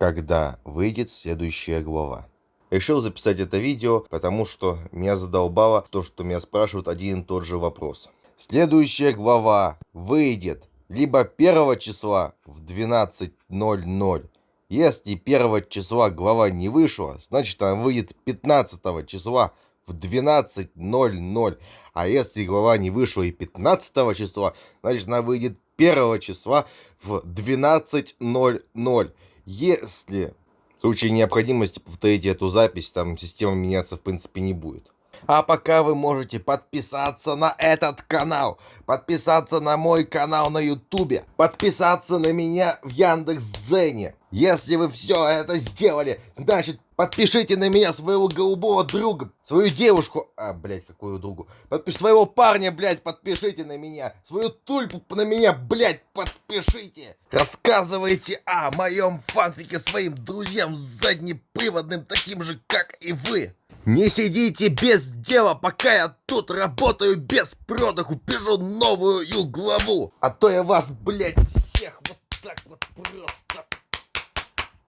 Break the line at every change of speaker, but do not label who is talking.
когда выйдет следующая глава. Решил записать это видео, потому что меня задолбало то, что меня спрашивают один и тот же вопрос. Следующая глава выйдет либо 1 числа в 12.00. Если 1 числа глава не вышла, значит она выйдет 15 числа в 12.00. А если глава не вышла и 15 числа, значит она выйдет 1 числа в 12.00. Если в случае необходимости повторить эту запись, там система меняться в принципе не будет. А пока вы можете подписаться на этот канал, подписаться на мой канал на ютубе, подписаться на меня в Яндекс.Дзене. Если вы все это сделали, значит подпишите на меня своего голубого друга, свою девушку, а, блядь, какую другу, подпиш своего парня, блядь, подпишите на меня, свою тульпу на меня, блядь, подпишите. Рассказывайте о моем фанфике своим друзьям заднеприводным, таким же, как и вы. Не сидите без дела, пока я тут работаю без продыху, пишу новую главу. А то я вас, блядь, всех вот так вот просто